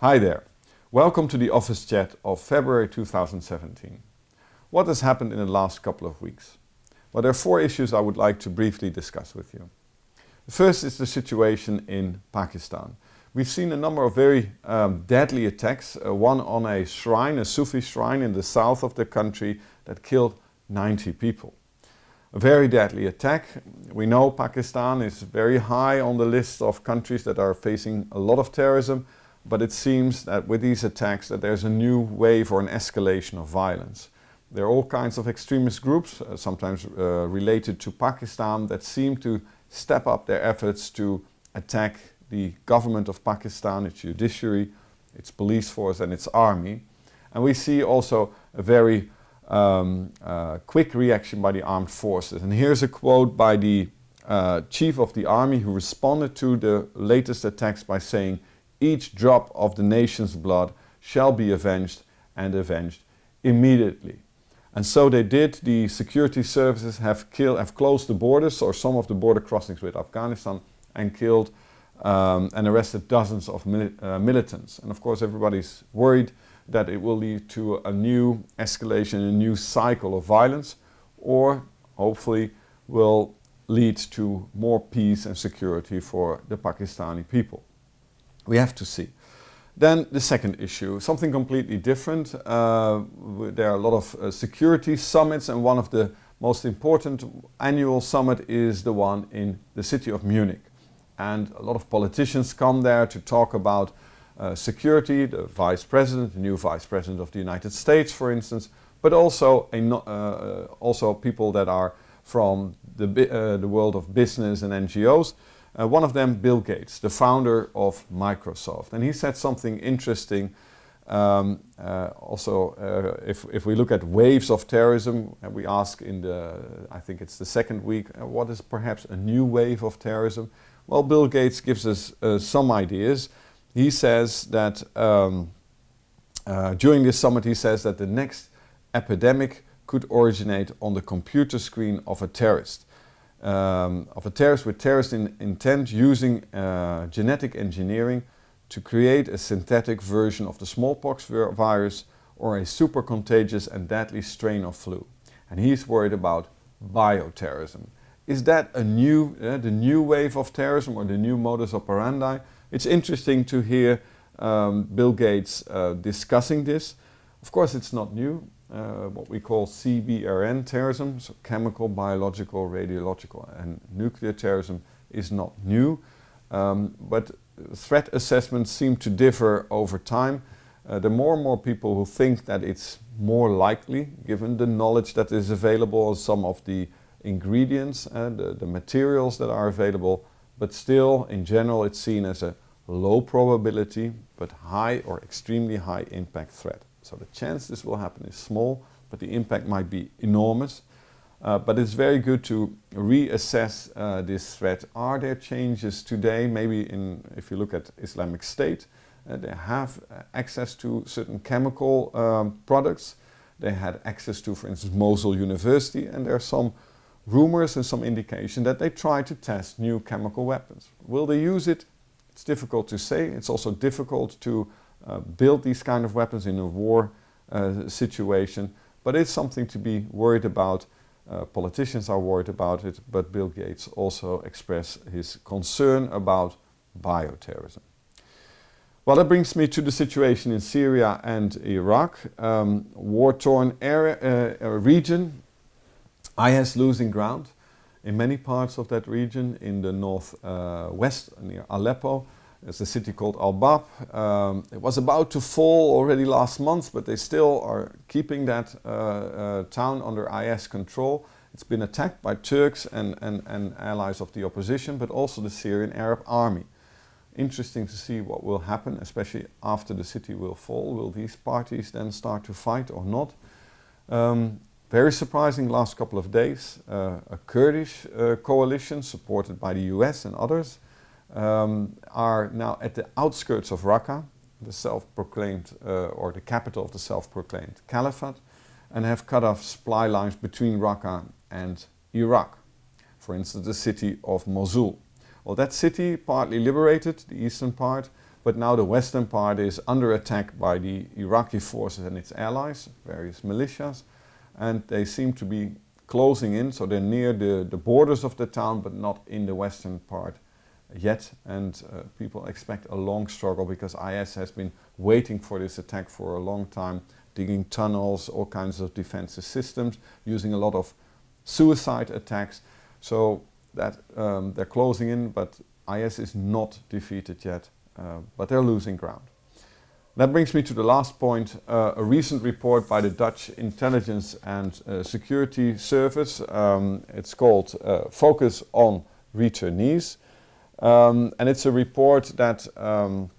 Hi there. Welcome to the office chat of February 2017. What has happened in the last couple of weeks? Well, there are four issues I would like to briefly discuss with you. The first is the situation in Pakistan. We've seen a number of very um, deadly attacks, uh, one on a shrine, a Sufi shrine in the south of the country that killed 90 people. A very deadly attack. We know Pakistan is very high on the list of countries that are facing a lot of terrorism, but it seems that with these attacks that there's a new wave or an escalation of violence. There are all kinds of extremist groups, uh, sometimes uh, related to Pakistan, that seem to step up their efforts to attack the government of Pakistan, its judiciary, its police force and its army. And we see also a very um, uh, quick reaction by the armed forces. And here's a quote by the uh, chief of the army who responded to the latest attacks by saying, each drop of the nation's blood shall be avenged and avenged immediately. And so they did. The security services have, killed, have closed the borders or some of the border crossings with Afghanistan and killed um, and arrested dozens of mili uh, militants. And of course everybody's worried that it will lead to a new escalation, a new cycle of violence, or hopefully will lead to more peace and security for the Pakistani people. We have to see. Then the second issue, something completely different. Uh, there are a lot of uh, security summits and one of the most important annual summit is the one in the city of Munich and a lot of politicians come there to talk about uh, security, the vice president, the new vice president of the United States for instance, but also, a, uh, also people that are from the, uh, the world of business and NGOs. Uh, one of them, Bill Gates, the founder of Microsoft. And he said something interesting um, uh, also, uh, if, if we look at waves of terrorism, and we ask in the, I think it's the second week, uh, what is perhaps a new wave of terrorism? Well, Bill Gates gives us uh, some ideas. He says that um, uh, during this summit he says that the next epidemic could originate on the computer screen of a terrorist. Um, of a terrorist with terrorist in intent using uh, genetic engineering to create a synthetic version of the smallpox virus or a super contagious and deadly strain of flu. And he's worried about bioterrorism. Is that a new, uh, the new wave of terrorism or the new modus operandi? It's interesting to hear um, Bill Gates uh, discussing this. Of course it's not new, uh, what we call CBRN terrorism, so chemical, biological, radiological and nuclear terrorism is not new. Um, but threat assessments seem to differ over time. Uh, are more and more people who think that it's more likely, given the knowledge that is available, some of the ingredients and the, the materials that are available, but still in general it's seen as a low probability but high or extremely high impact threat. So the chance this will happen is small, but the impact might be enormous. Uh, but it's very good to reassess uh, this threat. Are there changes today, maybe in, if you look at Islamic State, uh, they have uh, access to certain chemical um, products. They had access to, for instance, Mosul University, and there are some rumors and some indication that they try to test new chemical weapons. Will they use it? It's difficult to say. It's also difficult to uh, build these kind of weapons in a war uh, situation, but it's something to be worried about. Uh, politicians are worried about it, but Bill Gates also expressed his concern about bioterrorism. Well, that brings me to the situation in Syria and Iraq, um, war-torn area, uh, region IS losing ground in many parts of that region in the northwest uh, near Aleppo. There's a city called Al-Bab. Um, it was about to fall already last month, but they still are keeping that uh, uh, town under IS control. It's been attacked by Turks and, and, and allies of the opposition, but also the Syrian Arab army. Interesting to see what will happen, especially after the city will fall. Will these parties then start to fight or not? Um, very surprising last couple of days, uh, a Kurdish uh, coalition supported by the US and others um, are now at the outskirts of Raqqa, the self-proclaimed, uh, or the capital of the self-proclaimed caliphate, and have cut off supply lines between Raqqa and Iraq. For instance, the city of Mosul. Well, that city, partly liberated, the eastern part, but now the western part is under attack by the Iraqi forces and its allies, various militias, and they seem to be closing in, so they're near the, the borders of the town, but not in the western part yet, and uh, people expect a long struggle because IS has been waiting for this attack for a long time, digging tunnels, all kinds of defensive systems, using a lot of suicide attacks. So that um, they're closing in, but IS is not defeated yet, uh, but they're losing ground. That brings me to the last point, uh, a recent report by the Dutch Intelligence and uh, Security Service. Um, it's called uh, Focus on Returnees. Um, and it's a report that, um,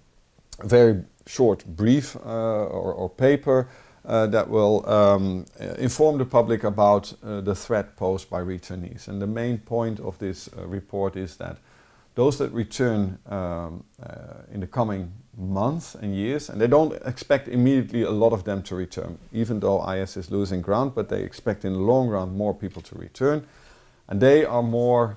very short brief uh, or, or, paper uh, that will um, inform the public about uh, the threat posed by returnees. And the main point of this report is that those that return um, in the coming months and years, and they don't expect immediately a lot of them to return, even though IS is losing ground, but they expect in the long run more people to return. And they are more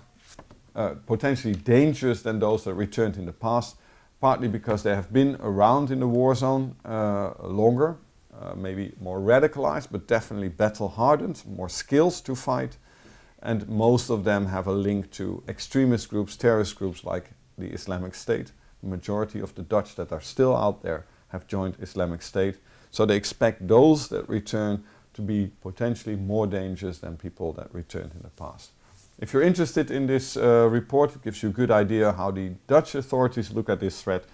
uh, potentially dangerous than those that returned in the past, partly because they have been around in the war zone uh, longer, uh, maybe more radicalized, but definitely battle hardened, more skills to fight, and most of them have a link to extremist groups, terrorist groups like the Islamic State. The majority of the Dutch that are still out there have joined Islamic State. So they expect those that return to be potentially more dangerous than people that returned in the past. If you're interested in this uh, report, it gives you a good idea how the Dutch authorities look at this threat.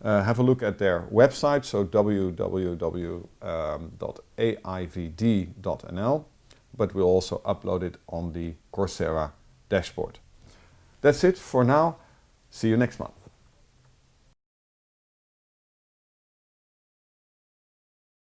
Uh, have a look at their website, so www.aivd.nl, but we'll also upload it on the Coursera dashboard. That's it for now. See you next month.